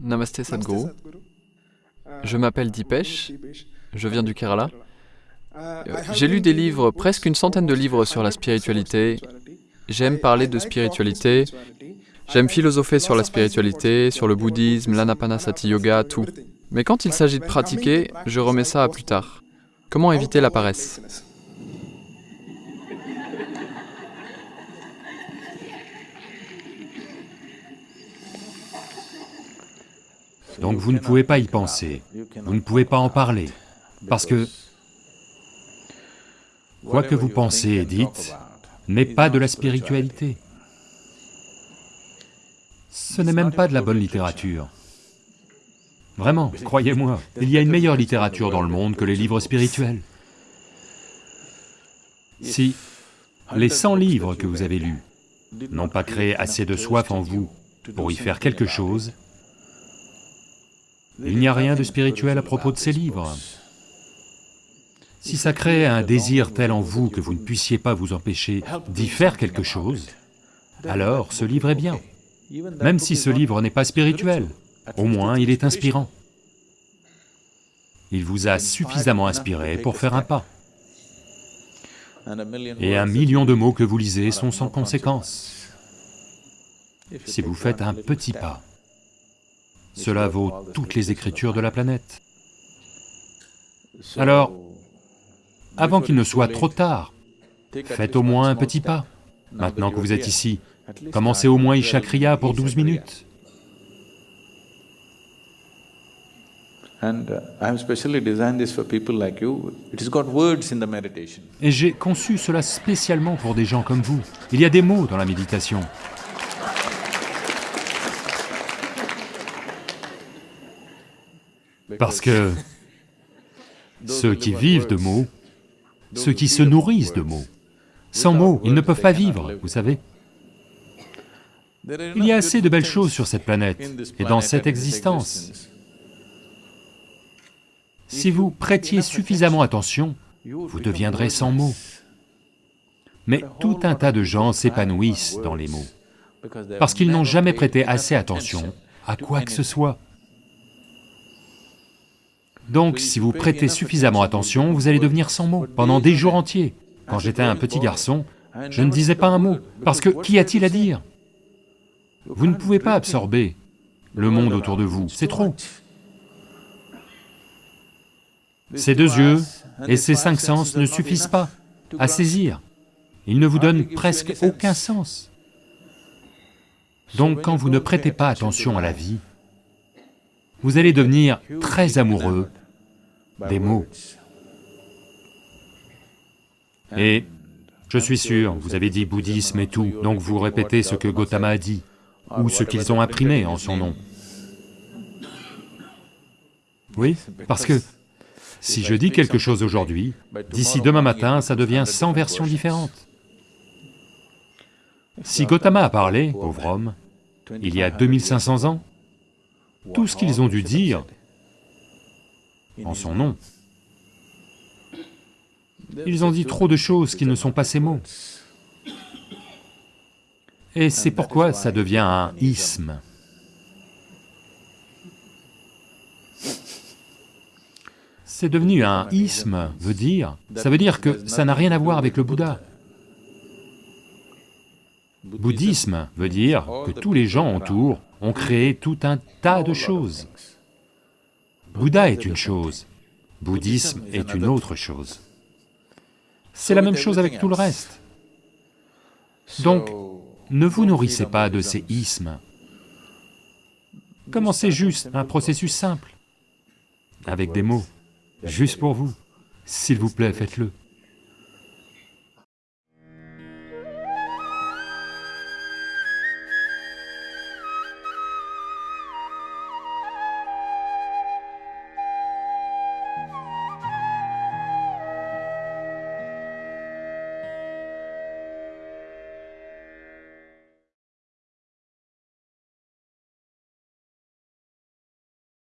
Namasté Sadhguru. Je m'appelle Dipesh, je viens du Kerala. Euh, j'ai lu des livres, presque une centaine de livres sur la spiritualité. J'aime parler de spiritualité. J'aime philosopher sur la spiritualité, sur le bouddhisme, l'anapanasati yoga, tout. Mais quand il s'agit de pratiquer, je remets ça à plus tard. Comment éviter la paresse? Donc vous ne pouvez pas y penser, vous ne pouvez pas en parler, parce que quoi que vous pensez et dites n'est pas de la spiritualité. Ce n'est même pas de la bonne littérature. Vraiment, croyez-moi, il y a une meilleure littérature dans le monde que les livres spirituels. Si les 100 livres que vous avez lus n'ont pas créé assez de soif en vous pour y faire quelque chose, il n'y a rien de spirituel à propos de ces livres. Si ça crée un désir tel en vous que vous ne puissiez pas vous empêcher d'y faire quelque chose, alors ce livre est bien. Même si ce livre n'est pas spirituel, au moins il est inspirant. Il vous a suffisamment inspiré pour faire un pas. Et un million de mots que vous lisez sont sans conséquence. Si vous faites un petit pas, cela vaut toutes les écritures de la planète. Alors, avant qu'il ne soit trop tard, faites au moins un petit pas. Maintenant que vous êtes ici, commencez au moins Ishakriya pour 12 minutes. Et j'ai conçu cela spécialement pour des gens comme vous. Il y a des mots dans la méditation. Parce que ceux qui vivent de mots, ceux qui se nourrissent de mots, sans mots, ils ne peuvent pas vivre, vous savez. Il y a assez de belles choses sur cette planète et dans cette existence. Si vous prêtiez suffisamment attention, vous deviendrez sans mots. Mais tout un tas de gens s'épanouissent dans les mots, parce qu'ils n'ont jamais prêté assez attention à quoi que ce soit. Donc si vous prêtez suffisamment attention, vous allez devenir sans mots. pendant des jours entiers. Quand j'étais un petit garçon, je ne disais pas un mot, parce que qu'y a-t-il à dire Vous ne pouvez pas absorber le monde autour de vous, c'est trop. Ces deux yeux et ces cinq sens ne suffisent pas à saisir, ils ne vous donnent presque aucun sens. Donc quand vous ne prêtez pas attention à la vie, vous allez devenir très amoureux des mots. Et je suis sûr, vous avez dit bouddhisme et tout, donc vous répétez ce que Gautama a dit, ou ce qu'ils ont imprimé en son nom. Oui, parce que si je dis quelque chose aujourd'hui, d'ici demain matin, ça devient 100 versions différentes. Si Gautama a parlé, pauvre homme, il y a 2500 ans, tout ce qu'ils ont dû dire en son nom. Ils ont dit trop de choses qui ne sont pas ces mots. Et c'est pourquoi ça devient un isme. C'est devenu un isme, veut dire, ça veut dire que ça n'a rien à voir avec le Bouddha. Bouddhisme veut dire que tous les gens autour ont créé tout un tas de choses. Bouddha est une chose, bouddhisme est une autre chose. C'est la même chose avec tout le reste. Donc, ne vous nourrissez pas de ces ismes. Commencez juste un processus simple, avec des mots, juste pour vous. S'il vous plaît, faites-le.